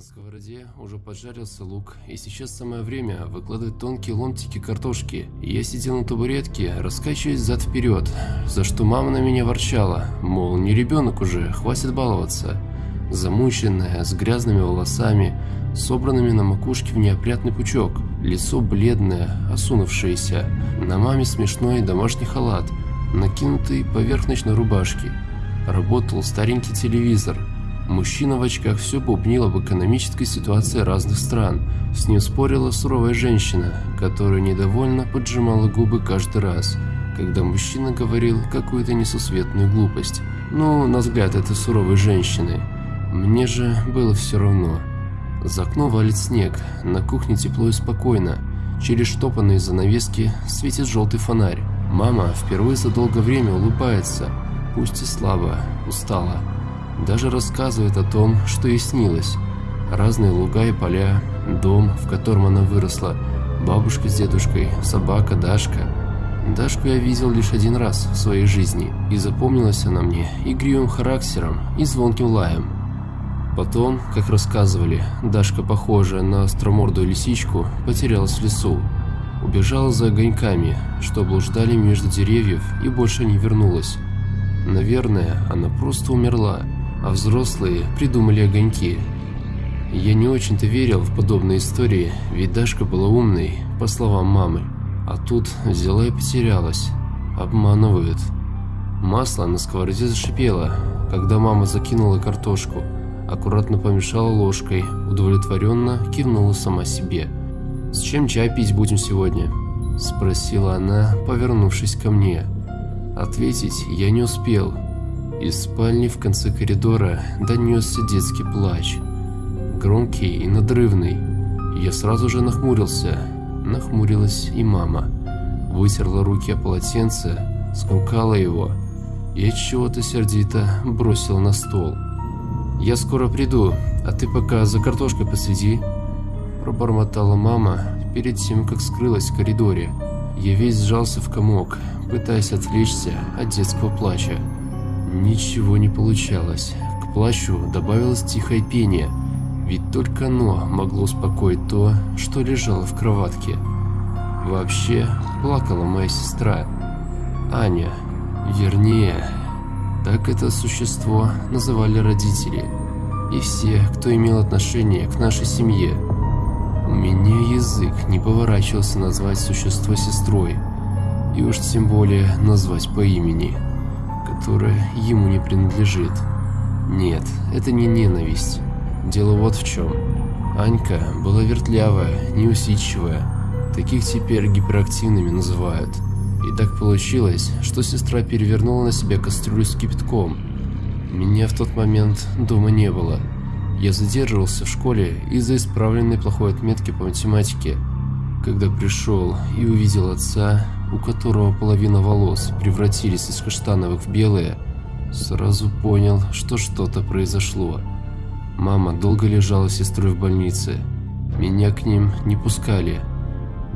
На сковороде уже поджарился лук, и сейчас самое время выкладывать тонкие ломтики картошки. Я сидел на табуретке, раскачиваясь зад-вперед, за что мама на меня ворчала, мол, не ребенок уже, хватит баловаться. Замученная, с грязными волосами, собранными на макушке в неопрятный пучок, лицо бледное, осунувшееся, на маме смешной домашний халат, накинутый поверх ночной рубашки. Работал старенький телевизор – Мужчина в очках все бубнил об экономической ситуации разных стран. С ним спорила суровая женщина, которая недовольно поджимала губы каждый раз, когда мужчина говорил какую-то несусветную глупость. Ну, на взгляд этой суровой женщины. Мне же было все равно. За окно валит снег, на кухне тепло и спокойно. Через штопанные занавески светит желтый фонарь. Мама впервые за долгое время улыбается, пусть и слабо, устала. Даже рассказывает о том, что ей снилось. Разные луга и поля, дом, в котором она выросла, бабушка с дедушкой, собака Дашка. Дашку я видел лишь один раз в своей жизни, и запомнилась она мне игривым характером и звонким лаем. Потом, как рассказывали, Дашка, похожая на остромордую лисичку, потерялась в лесу. Убежала за огоньками, что блуждали между деревьев и больше не вернулась. Наверное, она просто умерла, а взрослые придумали огоньки. Я не очень-то верил в подобные истории, ведь Дашка была умной, по словам мамы. А тут взяла и потерялась. Обманывают. Масло на сковороде зашипело, когда мама закинула картошку. Аккуратно помешала ложкой, удовлетворенно кивнула сама себе. «С чем чай пить будем сегодня?» – спросила она, повернувшись ко мне. Ответить я не успел, из спальни в конце коридора донесся детский плач. Громкий и надрывный. Я сразу же нахмурился. Нахмурилась и мама. Вытерла руки о полотенце, скомкала его и от чего-то сердито бросила на стол. «Я скоро приду, а ты пока за картошкой посиди», – пробормотала мама перед тем, как скрылась в коридоре. Я весь сжался в комок, пытаясь отвлечься от детского плача. Ничего не получалось. К плащу добавилось тихое пение, ведь только оно могло успокоить то, что лежало в кроватке. Вообще, плакала моя сестра. Аня. Вернее, так это существо называли родители. И все, кто имел отношение к нашей семье. У меня язык не поворачивался назвать существо сестрой. И уж тем более назвать по имени которая ему не принадлежит. Нет, это не ненависть. Дело вот в чем. Анька была вертлявая, неусидчивая. Таких теперь гиперактивными называют. И так получилось, что сестра перевернула на себя кастрюлю с кипятком. Меня в тот момент дома не было. Я задерживался в школе из-за исправленной плохой отметки по математике. Когда пришел и увидел отца, у которого половина волос превратились из каштановых в белые, сразу понял, что что-то произошло. Мама долго лежала с сестрой в больнице. Меня к ним не пускали.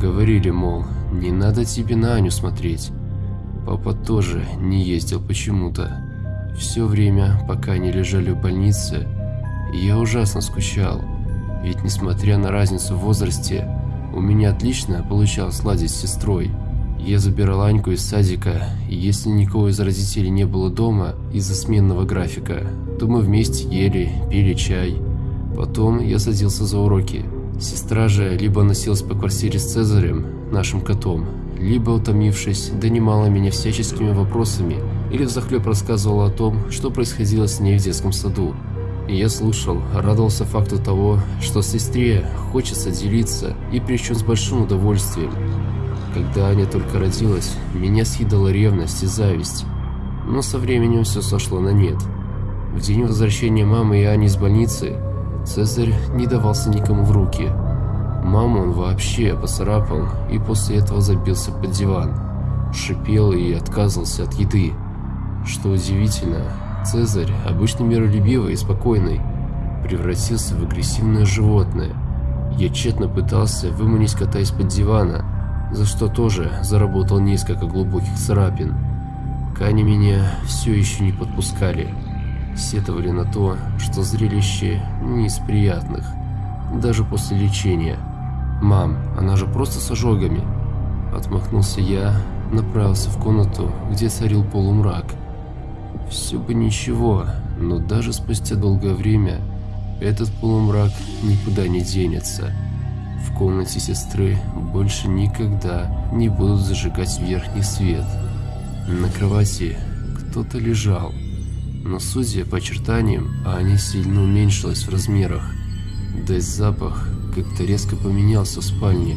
Говорили, мол, не надо тебе на Аню смотреть. Папа тоже не ездил почему-то. Все время, пока они лежали в больнице, я ужасно скучал. Ведь несмотря на разницу в возрасте, у меня отлично получалось ладить с сестрой. Я забирал Аньку из садика, и если никого из родителей не было дома из-за сменного графика, то мы вместе ели, пили чай. Потом я садился за уроки. Сестра же либо носилась по квартире с Цезарем, нашим котом, либо, утомившись, донимала меня всяческими вопросами или взахлеб рассказывала о том, что происходило с ней в детском саду. И я слушал, радовался факту того, что сестре хочется делиться и причем с большим удовольствием. Когда Аня только родилась, меня съедала ревность и зависть. Но со временем все сошло на нет. В день возвращения мамы и Ани из больницы Цезарь не давался никому в руки. Маму он вообще поцарапал и после этого забился под диван. Шипел и отказывался от еды. Что удивительно, Цезарь, обычно миролюбивый и спокойный, превратился в агрессивное животное. Я тщетно пытался выманить кота из-под дивана, за что тоже заработал несколько глубоких царапин. Кани меня все еще не подпускали. сетовали на то, что зрелище не из приятных, даже после лечения. «Мам, она же просто с ожогами!» Отмахнулся я, направился в комнату, где царил полумрак. Все бы ничего, но даже спустя долгое время этот полумрак никуда не денется. В комнате сестры больше никогда не будут зажигать верхний свет. На кровати кто-то лежал, но судя по очертаниям, Аня сильно уменьшилась в размерах. Да и запах как-то резко поменялся в спальне.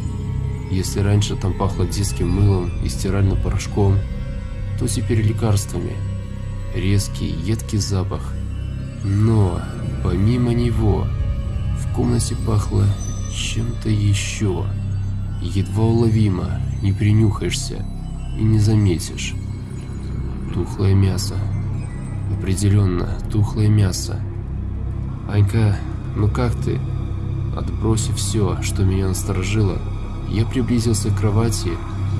Если раньше там пахло детским мылом и стиральным порошком, то теперь лекарствами. Резкий, едкий запах. Но, помимо него, в комнате пахло чем-то еще. Едва уловимо, не принюхаешься и не заметишь. Тухлое мясо. Определенно, тухлое мясо. Анька, ну как ты? Отбросив все, что меня насторожило, я приблизился к кровати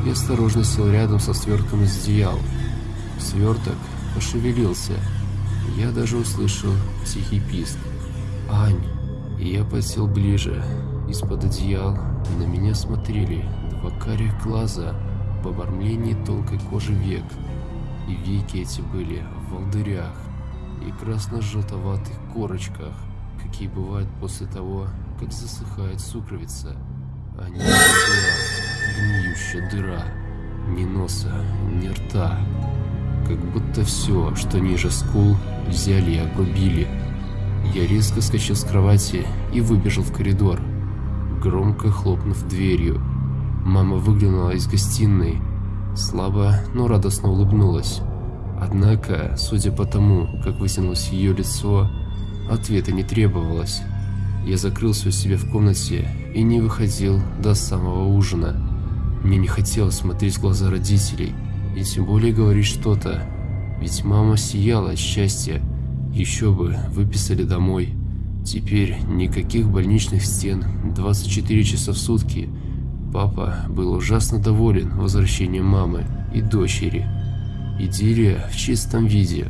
и осторожно сел рядом со свертком из одеял. Сверток пошевелился. Я даже услышал тихий писк. «Ань!» И я подсел ближе. Из-под одеял на меня смотрели два карих глаза в обормлении тонкой кожи век. И веки эти были в волдырях и красно-желтоватых корочках, какие бывают после того, как засыхает сукровица. А не гниющая дыра, ни носа, ни рта. Как будто все, что ниже скул, взяли и обрубили. Я резко скачал с кровати и выбежал в коридор, громко хлопнув дверью. Мама выглянула из гостиной, слабо, но радостно улыбнулась. Однако, судя по тому, как вытянулось ее лицо, ответа не требовалось. Я закрылся у себя в комнате и не выходил до самого ужина. Мне не хотелось смотреть в глаза родителей и тем более говорить что-то, ведь мама сияла от счастья. Еще бы, выписали домой. Теперь никаких больничных стен 24 часа в сутки. Папа был ужасно доволен возвращением мамы и дочери. Идиллия в чистом виде.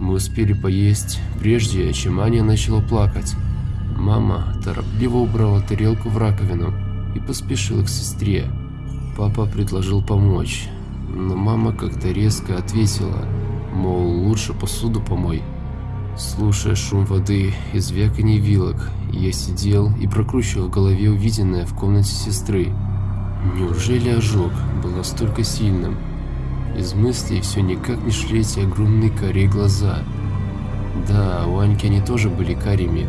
Мы успели поесть, прежде чем Аня начала плакать. Мама торопливо убрала тарелку в раковину и поспешила к сестре. Папа предложил помочь, но мама как-то резко ответила, мол, лучше посуду помой. Слушая шум воды и звяканье вилок, я сидел и прокручивал в голове увиденное в комнате сестры. Неужели ожог был настолько сильным? Из мыслей все никак не шли эти огромные карие глаза. Да, у Аньки они тоже были карими,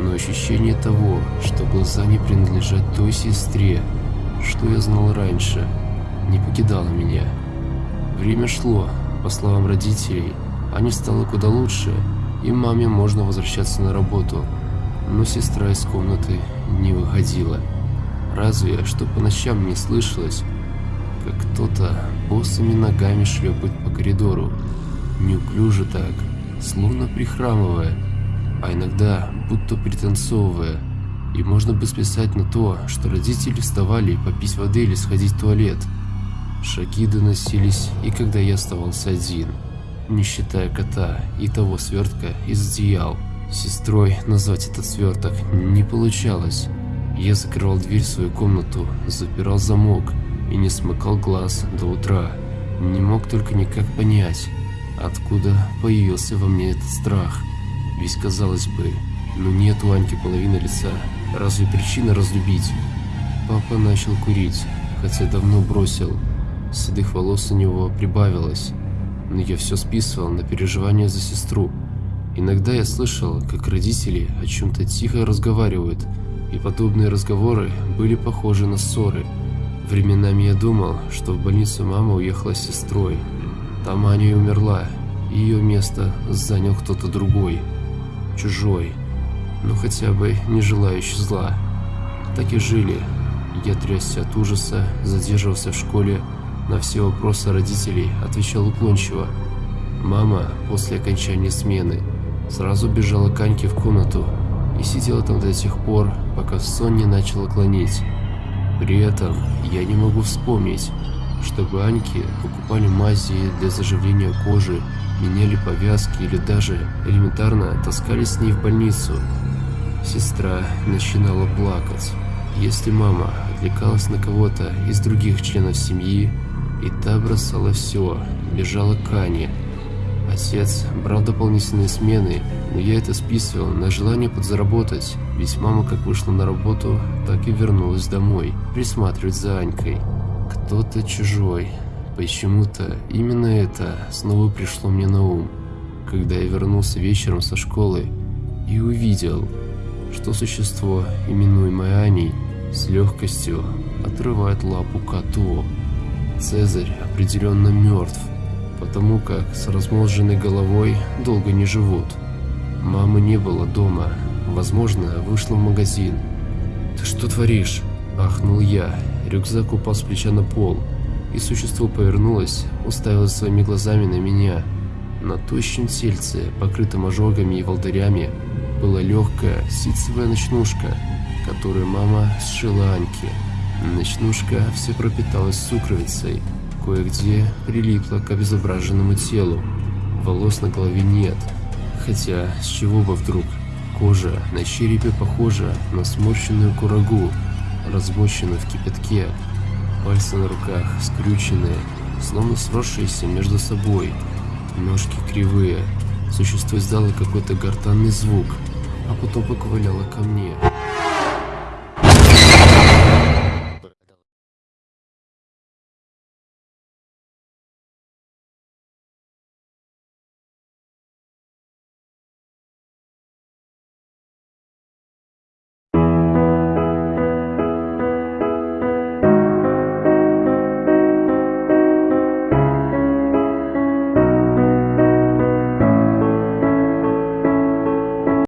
но ощущение того, что глаза не принадлежат той сестре, что я знал раньше, не покидало меня. Время шло, по словам родителей, Ане стало куда лучше, и маме можно возвращаться на работу, но сестра из комнаты не выходила. Разве что по ночам не слышалось, как кто-то босыми ногами шлепает по коридору, неуклюже так, словно прихрамывая, а иногда будто пританцовывая. И можно бы списать на то, что родители вставали попить воды или сходить в туалет. Шаги доносились, и когда я оставался один, не считая кота и того свертка из одеял. Сестрой назвать этот сверток не получалось. Я закрывал дверь в свою комнату, запирал замок и не смыкал глаз до утра. Не мог только никак понять, откуда появился во мне этот страх. Ведь казалось бы, ну нет у Аньки половины лица, разве причина разлюбить? Папа начал курить, хотя давно бросил. Седых волос у него прибавилось, но я все списывал на переживания за сестру. Иногда я слышал, как родители о чем-то тихо разговаривают, и подобные разговоры были похожи на ссоры. Временами я думал, что в больницу мама уехала с сестрой. Там Аня и умерла, и ее место занял кто-то другой чужой, но хотя бы не желающий зла. Так и жили. Я трясся от ужаса, задерживался в школе, на все вопросы родителей отвечал уклончиво. Мама после окончания смены сразу бежала к Аньке в комнату и сидела там до тех пор, пока сон не начала клонить. При этом я не могу вспомнить, чтобы Аньке покупали мази для заживления кожи, меняли повязки или даже элементарно таскали с ней в больницу. Сестра начинала плакать. Если мама отвлекалась на кого-то из других членов семьи, и та бросала все, бежала к Ане. Отец брал дополнительные смены, но я это списывал на желание подзаработать, ведь мама как вышла на работу, так и вернулась домой, присматривать за Анькой. Кто-то чужой. Почему-то именно это снова пришло мне на ум, когда я вернулся вечером со школы и увидел, что существо, именуемое Аней, с легкостью отрывает лапу коту. Цезарь определенно мертв, потому как с размозженной головой долго не живут. Мамы не было дома, возможно, вышла в магазин. «Ты что творишь?» – ахнул я. Рюкзак упал с плеча на пол, и существо повернулось, уставилось своими глазами на меня. На тощем тельце, покрытом ожогами и волдырями, была легкая ситцевая ночнушка, которую мама сшила Аньке. Ночнушка все пропиталась сукровицей, кое-где прилипла к обезображенному телу. Волос на голове нет, хотя с чего бы вдруг? Кожа на черепе похожа на сморщенную курагу, размоченную в кипятке. Пальцы на руках скрюченные, словно сросшиеся между собой. Ножки кривые. Существо издало какой-то гортанный звук, а потом поковыляло ко мне.